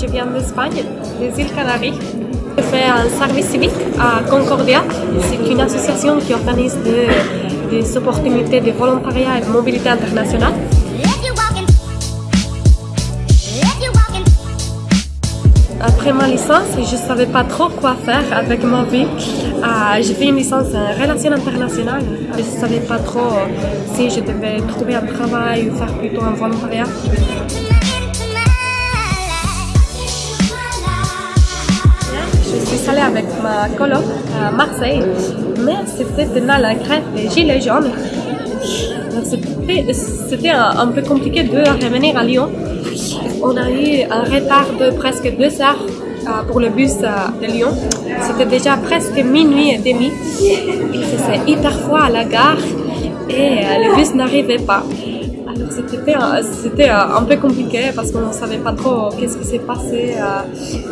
je viens d'Espagne, des îles Canaries. Je fais un service civique à Concordia. C'est une association qui organise des, opportunités de volontariat et de mobilité internationale. Après ma licence, je ne savais pas trop quoi faire avec ma vie. Euh, j'ai fait une licence en relations internationales. Je ne savais pas trop si je devais trouver un travail ou faire plutôt un volontariat. Avec ma coloc à Marseille, mais c'était pendant la grève des Gilets jaunes. C'était un, peu compliqué de revenir à Lyon. On a eu un retard de presque deux heures euh, pour le bus euh, de Lyon. C'était déjà presque minuit et demi. Il faisait hyper froid à la gare et euh, le bus n'arrivait pas. Alors c'était un peu compliqué parce qu'on ne savait pas trop qu'est-ce qui s'est passé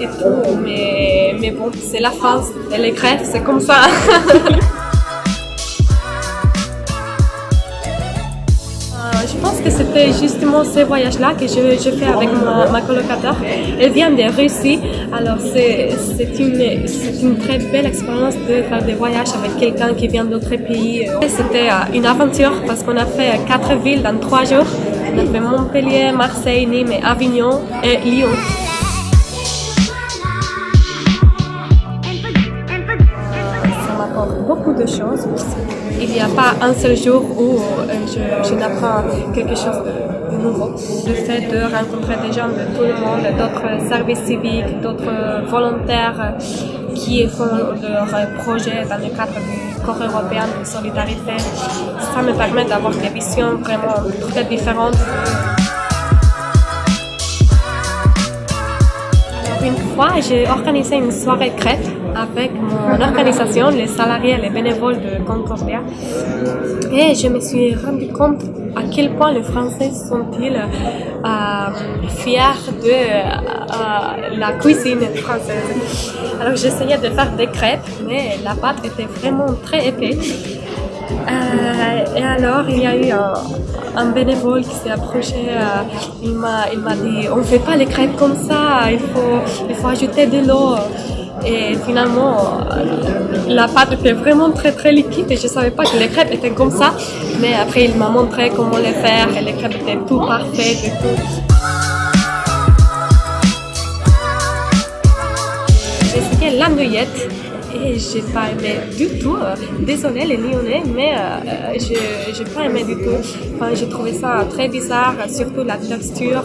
et tout. Mais, mais bon, c'est la France et les grèves, c'est comme ça. que c'était justement ce voyage-là que je, je, fais avec ma, ma, colocataire. Elle vient de Russie, alors c'est une, une très belle expérience de faire des voyages avec quelqu'un qui vient d'autres pays. C'était une aventure parce qu'on a fait quatre villes dans trois jours. On a fait Montpellier, Marseille, Nîmes, Avignon et Lyon. Ça m'apporte beaucoup de choses il n'y a pas un seul jour où je, je n'apprends quelque chose de, nouveau. Le fait de rencontrer des gens de tout le monde, d'autres services civiques, d'autres volontaires qui font leurs projets dans le cadre du corps européen de solidarité, ça me permet d'avoir des visions vraiment très différentes. Une fois, j'ai organisé une soirée crête avec mon organisation, les salariés et les bénévoles de Concordia. Et je me suis rendu compte à quel point les Français sont-ils euh, fiers de euh, la cuisine française. Alors j'essayais de faire des crêpes, mais la pâte était vraiment très épaisse. Euh, et alors, il y a eu un, un bénévole qui s'est approché. Euh, il m'a dit On ne fait pas les crêpes comme ça, il faut, il faut ajouter de l'eau. Et finalement, la pâte était vraiment très très liquide et je ne savais pas que les crêpes étaient comme ça. Mais après, il m'a montré comment les faire et les crêpes étaient tout parfaites et tout. J'ai et j'ai pas aimé du tout. Désolée les Lyonnais, mais euh, je n'ai pas aimé du tout. Enfin, j'ai trouvé ça très bizarre, surtout la texture.